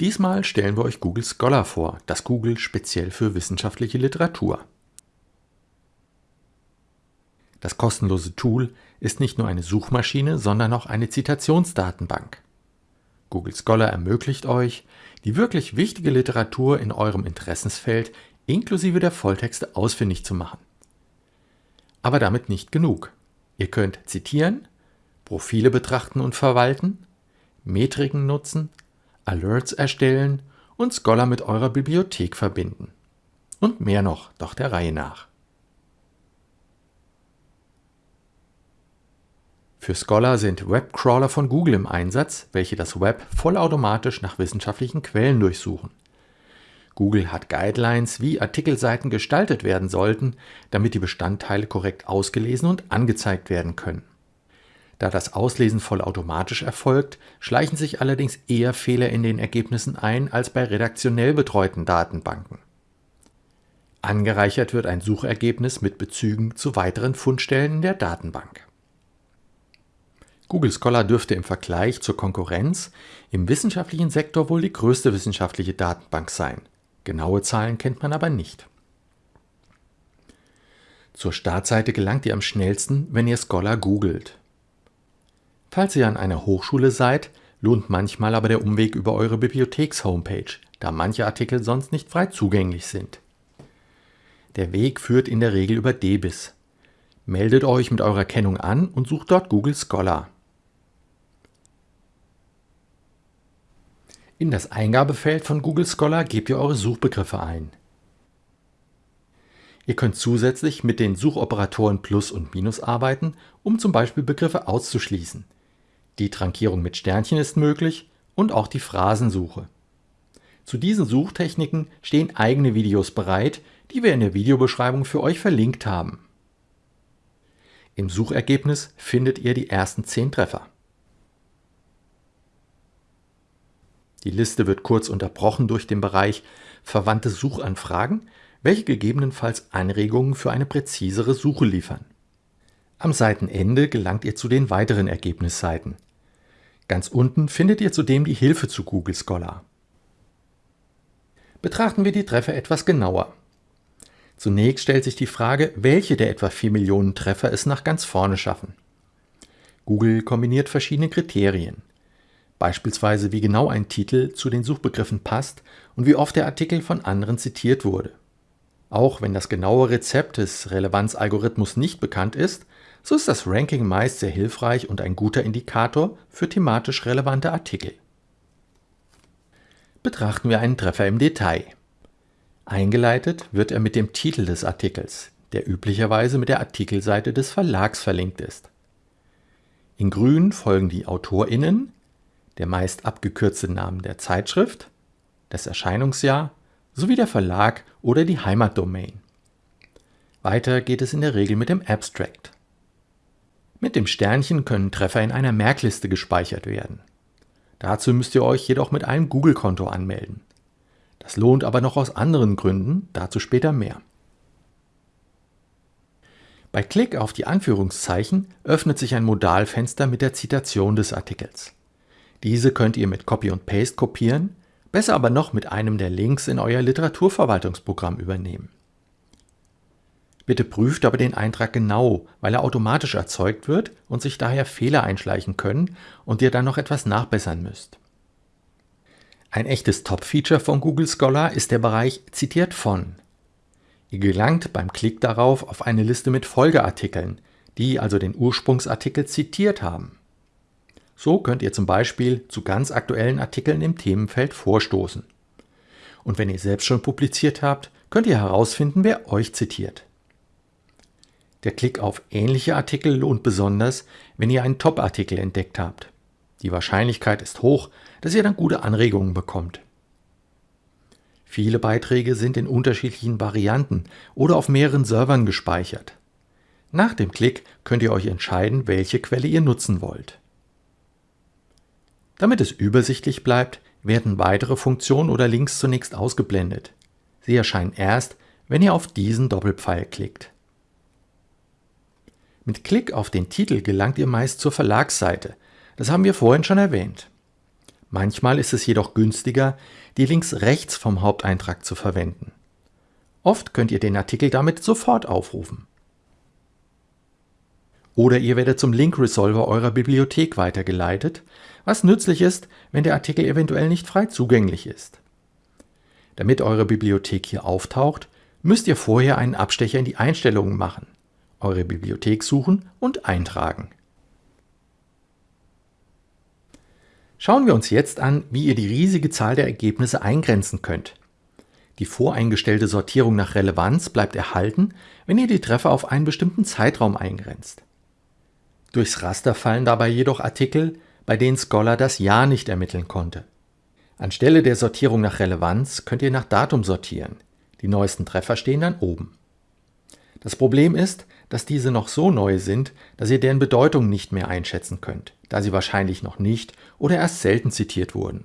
Diesmal stellen wir euch Google Scholar vor, das Google speziell für wissenschaftliche Literatur. Das kostenlose Tool ist nicht nur eine Suchmaschine, sondern auch eine Zitationsdatenbank. Google Scholar ermöglicht euch, die wirklich wichtige Literatur in eurem Interessensfeld inklusive der Volltexte ausfindig zu machen. Aber damit nicht genug. Ihr könnt zitieren, Profile betrachten und verwalten, Metriken nutzen, Alerts erstellen und Scholar mit eurer Bibliothek verbinden. Und mehr noch, doch der Reihe nach. Für Scholar sind Webcrawler von Google im Einsatz, welche das Web vollautomatisch nach wissenschaftlichen Quellen durchsuchen. Google hat Guidelines, wie Artikelseiten gestaltet werden sollten, damit die Bestandteile korrekt ausgelesen und angezeigt werden können. Da das Auslesen vollautomatisch erfolgt, schleichen sich allerdings eher Fehler in den Ergebnissen ein als bei redaktionell betreuten Datenbanken. Angereichert wird ein Suchergebnis mit Bezügen zu weiteren Fundstellen der Datenbank. Google Scholar dürfte im Vergleich zur Konkurrenz im wissenschaftlichen Sektor wohl die größte wissenschaftliche Datenbank sein. Genaue Zahlen kennt man aber nicht. Zur Startseite gelangt ihr am schnellsten, wenn ihr Scholar googelt. Falls ihr an einer Hochschule seid, lohnt manchmal aber der Umweg über eure Bibliotheks-Homepage, da manche Artikel sonst nicht frei zugänglich sind. Der Weg führt in der Regel über DBIS. Meldet euch mit eurer Kennung an und sucht dort Google Scholar. In das Eingabefeld von Google Scholar gebt ihr eure Suchbegriffe ein. Ihr könnt zusätzlich mit den Suchoperatoren Plus und Minus arbeiten, um zum Beispiel Begriffe auszuschließen. Die Trankierung mit Sternchen ist möglich und auch die Phrasensuche. Zu diesen Suchtechniken stehen eigene Videos bereit, die wir in der Videobeschreibung für euch verlinkt haben. Im Suchergebnis findet ihr die ersten 10 Treffer. Die Liste wird kurz unterbrochen durch den Bereich Verwandte Suchanfragen, welche gegebenenfalls Anregungen für eine präzisere Suche liefern. Am Seitenende gelangt ihr zu den weiteren Ergebnisseiten. Ganz unten findet ihr zudem die Hilfe zu Google Scholar. Betrachten wir die Treffer etwas genauer. Zunächst stellt sich die Frage, welche der etwa 4 Millionen Treffer es nach ganz vorne schaffen. Google kombiniert verschiedene Kriterien beispielsweise wie genau ein Titel zu den Suchbegriffen passt und wie oft der Artikel von anderen zitiert wurde. Auch wenn das genaue Rezept des Relevanzalgorithmus nicht bekannt ist, so ist das Ranking meist sehr hilfreich und ein guter Indikator für thematisch relevante Artikel. Betrachten wir einen Treffer im Detail. Eingeleitet wird er mit dem Titel des Artikels, der üblicherweise mit der Artikelseite des Verlags verlinkt ist. In grün folgen die AutorInnen, der meist abgekürzte Name der Zeitschrift, das Erscheinungsjahr sowie der Verlag oder die Heimatdomain. Weiter geht es in der Regel mit dem Abstract. Mit dem Sternchen können Treffer in einer Merkliste gespeichert werden. Dazu müsst ihr euch jedoch mit einem Google-Konto anmelden. Das lohnt aber noch aus anderen Gründen, dazu später mehr. Bei Klick auf die Anführungszeichen öffnet sich ein Modalfenster mit der Zitation des Artikels. Diese könnt ihr mit Copy und Paste kopieren, besser aber noch mit einem der Links in euer Literaturverwaltungsprogramm übernehmen. Bitte prüft aber den Eintrag genau, weil er automatisch erzeugt wird und sich daher Fehler einschleichen können und ihr dann noch etwas nachbessern müsst. Ein echtes Top-Feature von Google Scholar ist der Bereich Zitiert von. Ihr gelangt beim Klick darauf auf eine Liste mit Folgeartikeln, die also den Ursprungsartikel zitiert haben. So könnt ihr zum Beispiel zu ganz aktuellen Artikeln im Themenfeld vorstoßen. Und wenn ihr selbst schon publiziert habt, könnt ihr herausfinden, wer euch zitiert. Der Klick auf ähnliche Artikel lohnt besonders, wenn ihr einen Top-Artikel entdeckt habt. Die Wahrscheinlichkeit ist hoch, dass ihr dann gute Anregungen bekommt. Viele Beiträge sind in unterschiedlichen Varianten oder auf mehreren Servern gespeichert. Nach dem Klick könnt ihr euch entscheiden, welche Quelle ihr nutzen wollt. Damit es übersichtlich bleibt, werden weitere Funktionen oder Links zunächst ausgeblendet. Sie erscheinen erst, wenn ihr auf diesen Doppelpfeil klickt. Mit Klick auf den Titel gelangt ihr meist zur Verlagsseite. Das haben wir vorhin schon erwähnt. Manchmal ist es jedoch günstiger, die Links rechts vom Haupteintrag zu verwenden. Oft könnt ihr den Artikel damit sofort aufrufen. Oder ihr werdet zum Link-Resolver eurer Bibliothek weitergeleitet, was nützlich ist, wenn der Artikel eventuell nicht frei zugänglich ist. Damit eure Bibliothek hier auftaucht, müsst ihr vorher einen Abstecher in die Einstellungen machen, eure Bibliothek suchen und eintragen. Schauen wir uns jetzt an, wie ihr die riesige Zahl der Ergebnisse eingrenzen könnt. Die voreingestellte Sortierung nach Relevanz bleibt erhalten, wenn ihr die Treffer auf einen bestimmten Zeitraum eingrenzt. Durchs Raster fallen dabei jedoch Artikel, bei denen Scholar das Jahr nicht ermitteln konnte. Anstelle der Sortierung nach Relevanz könnt ihr nach Datum sortieren. Die neuesten Treffer stehen dann oben. Das Problem ist, dass diese noch so neu sind, dass ihr deren Bedeutung nicht mehr einschätzen könnt, da sie wahrscheinlich noch nicht oder erst selten zitiert wurden.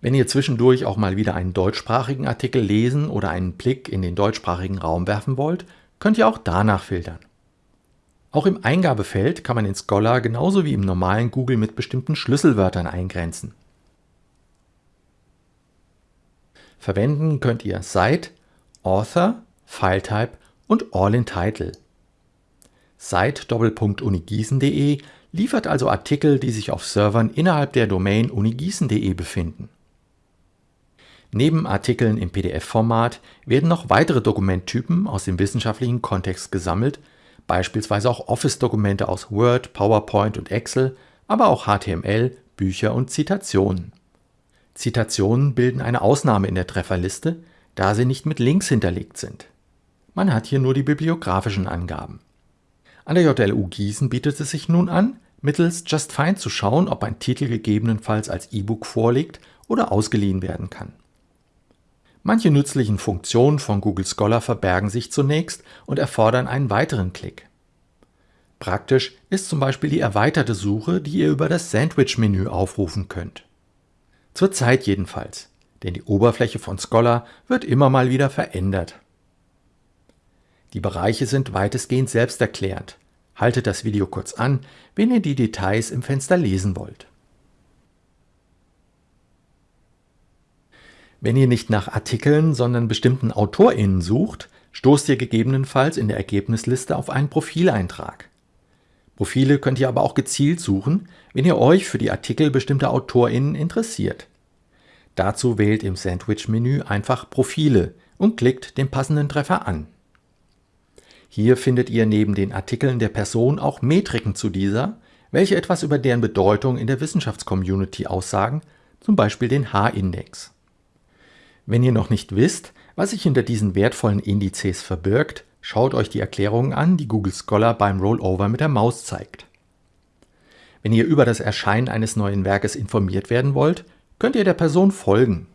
Wenn ihr zwischendurch auch mal wieder einen deutschsprachigen Artikel lesen oder einen Blick in den deutschsprachigen Raum werfen wollt, könnt ihr auch danach filtern. Auch im Eingabefeld kann man in Scholar genauso wie im normalen Google mit bestimmten Schlüsselwörtern eingrenzen. Verwenden könnt ihr Site, Author, Filetype und All in Title. Site-unigießen.de liefert also Artikel, die sich auf Servern innerhalb der Domain unigießen.de befinden. Neben Artikeln im PDF-Format werden noch weitere Dokumenttypen aus dem wissenschaftlichen Kontext gesammelt, beispielsweise auch Office-Dokumente aus Word, PowerPoint und Excel, aber auch HTML, Bücher und Zitationen. Zitationen bilden eine Ausnahme in der Trefferliste, da sie nicht mit Links hinterlegt sind. Man hat hier nur die bibliografischen Angaben. An der JLU Gießen bietet es sich nun an, mittels Just Find zu schauen, ob ein Titel gegebenenfalls als E-Book vorliegt oder ausgeliehen werden kann. Manche nützlichen Funktionen von Google Scholar verbergen sich zunächst und erfordern einen weiteren Klick. Praktisch ist zum Beispiel die erweiterte Suche, die ihr über das Sandwich-Menü aufrufen könnt. Zurzeit jedenfalls, denn die Oberfläche von Scholar wird immer mal wieder verändert. Die Bereiche sind weitestgehend selbsterklärend. Haltet das Video kurz an, wenn ihr die Details im Fenster lesen wollt. Wenn ihr nicht nach Artikeln, sondern bestimmten AutorInnen sucht, stoßt ihr gegebenenfalls in der Ergebnisliste auf einen Profileintrag. Profile könnt ihr aber auch gezielt suchen, wenn ihr euch für die Artikel bestimmter AutorInnen interessiert. Dazu wählt im Sandwich-Menü einfach Profile und klickt den passenden Treffer an. Hier findet ihr neben den Artikeln der Person auch Metriken zu dieser, welche etwas über deren Bedeutung in der Wissenschaftscommunity aussagen, zum Beispiel den H-Index. Wenn ihr noch nicht wisst, was sich hinter diesen wertvollen Indizes verbirgt, schaut euch die Erklärungen an, die Google Scholar beim Rollover mit der Maus zeigt. Wenn ihr über das Erscheinen eines neuen Werkes informiert werden wollt, könnt ihr der Person folgen.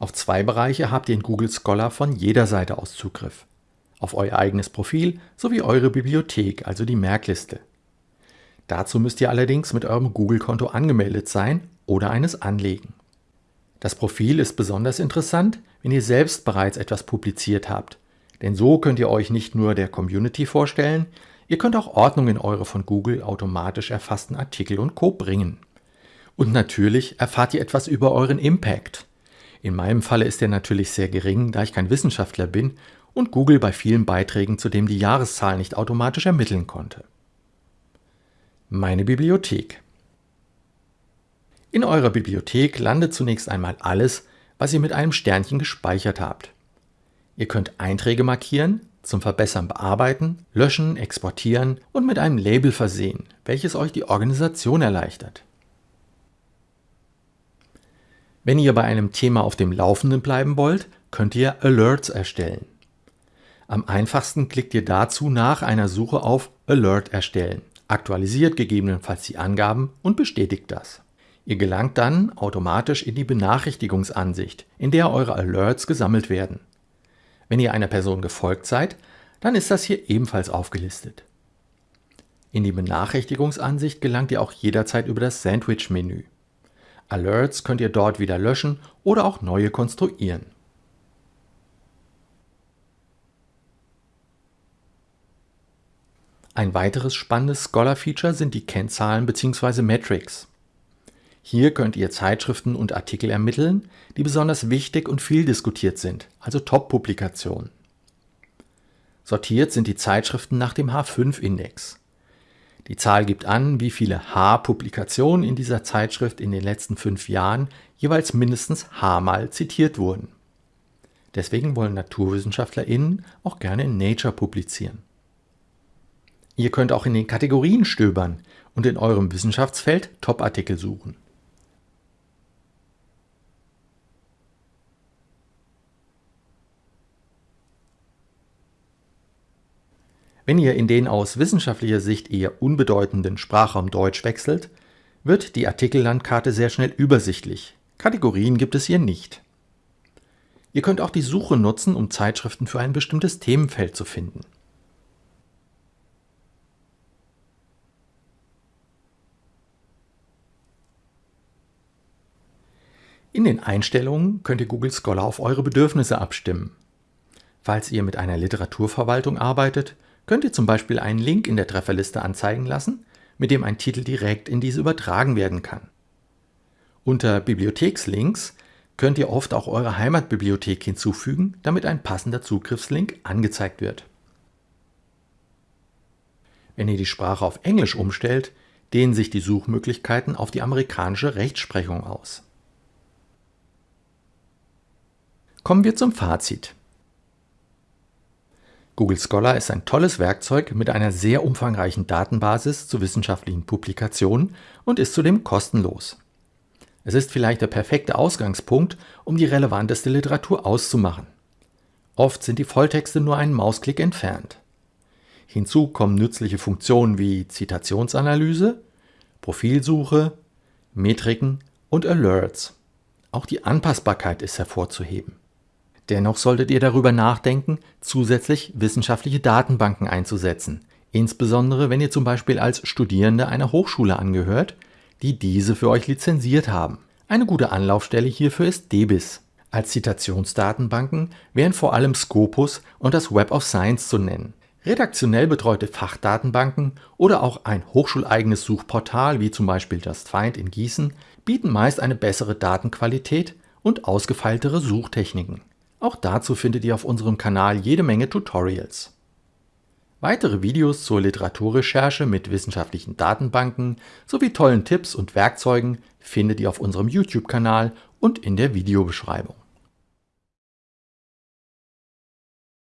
Auf zwei Bereiche habt ihr in Google Scholar von jeder Seite aus Zugriff. Auf euer eigenes Profil sowie eure Bibliothek, also die Merkliste. Dazu müsst ihr allerdings mit eurem Google-Konto angemeldet sein oder eines anlegen. Das Profil ist besonders interessant, wenn ihr selbst bereits etwas publiziert habt, denn so könnt ihr euch nicht nur der Community vorstellen, ihr könnt auch Ordnung in eure von Google automatisch erfassten Artikel und Co. bringen. Und natürlich erfahrt ihr etwas über euren Impact. In meinem Falle ist er natürlich sehr gering, da ich kein Wissenschaftler bin und Google bei vielen Beiträgen zudem die Jahreszahl nicht automatisch ermitteln konnte. Meine Bibliothek In eurer Bibliothek landet zunächst einmal alles, was ihr mit einem Sternchen gespeichert habt. Ihr könnt Einträge markieren, zum Verbessern bearbeiten, löschen, exportieren und mit einem Label versehen, welches euch die Organisation erleichtert. Wenn ihr bei einem Thema auf dem Laufenden bleiben wollt, könnt ihr Alerts erstellen. Am einfachsten klickt ihr dazu nach einer Suche auf Alert erstellen, aktualisiert gegebenenfalls die Angaben und bestätigt das. Ihr gelangt dann automatisch in die Benachrichtigungsansicht, in der eure Alerts gesammelt werden. Wenn ihr einer Person gefolgt seid, dann ist das hier ebenfalls aufgelistet. In die Benachrichtigungsansicht gelangt ihr auch jederzeit über das Sandwich-Menü. Alerts könnt ihr dort wieder löschen oder auch neue konstruieren. Ein weiteres spannendes Scholar-Feature sind die Kennzahlen bzw. Metrics. Hier könnt ihr Zeitschriften und Artikel ermitteln, die besonders wichtig und viel diskutiert sind, also Top-Publikationen. Sortiert sind die Zeitschriften nach dem H5-Index. Die Zahl gibt an, wie viele H-Publikationen in dieser Zeitschrift in den letzten fünf Jahren jeweils mindestens H-mal zitiert wurden. Deswegen wollen NaturwissenschaftlerInnen auch gerne in Nature publizieren. Ihr könnt auch in den Kategorien stöbern und in eurem Wissenschaftsfeld Top-Artikel suchen. Wenn ihr in den aus wissenschaftlicher Sicht eher unbedeutenden Sprachraum Deutsch wechselt, wird die Artikellandkarte sehr schnell übersichtlich. Kategorien gibt es hier nicht. Ihr könnt auch die Suche nutzen, um Zeitschriften für ein bestimmtes Themenfeld zu finden. In den Einstellungen könnt ihr Google Scholar auf eure Bedürfnisse abstimmen. Falls ihr mit einer Literaturverwaltung arbeitet, könnt ihr zum Beispiel einen Link in der Trefferliste anzeigen lassen, mit dem ein Titel direkt in diese übertragen werden kann. Unter Bibliothekslinks könnt ihr oft auch eure Heimatbibliothek hinzufügen, damit ein passender Zugriffslink angezeigt wird. Wenn ihr die Sprache auf Englisch umstellt, dehnen sich die Suchmöglichkeiten auf die amerikanische Rechtsprechung aus. Kommen wir zum Fazit. Google Scholar ist ein tolles Werkzeug mit einer sehr umfangreichen Datenbasis zu wissenschaftlichen Publikationen und ist zudem kostenlos. Es ist vielleicht der perfekte Ausgangspunkt, um die relevanteste Literatur auszumachen. Oft sind die Volltexte nur einen Mausklick entfernt. Hinzu kommen nützliche Funktionen wie Zitationsanalyse, Profilsuche, Metriken und Alerts. Auch die Anpassbarkeit ist hervorzuheben. Dennoch solltet ihr darüber nachdenken, zusätzlich wissenschaftliche Datenbanken einzusetzen, insbesondere wenn ihr zum Beispiel als Studierende einer Hochschule angehört, die diese für euch lizenziert haben. Eine gute Anlaufstelle hierfür ist DBIS. Als Zitationsdatenbanken wären vor allem Scopus und das Web of Science zu nennen. Redaktionell betreute Fachdatenbanken oder auch ein hochschuleigenes Suchportal wie zum Beispiel JustFind in Gießen bieten meist eine bessere Datenqualität und ausgefeiltere Suchtechniken. Auch dazu findet ihr auf unserem Kanal jede Menge Tutorials. Weitere Videos zur Literaturrecherche mit wissenschaftlichen Datenbanken sowie tollen Tipps und Werkzeugen findet ihr auf unserem YouTube-Kanal und in der Videobeschreibung.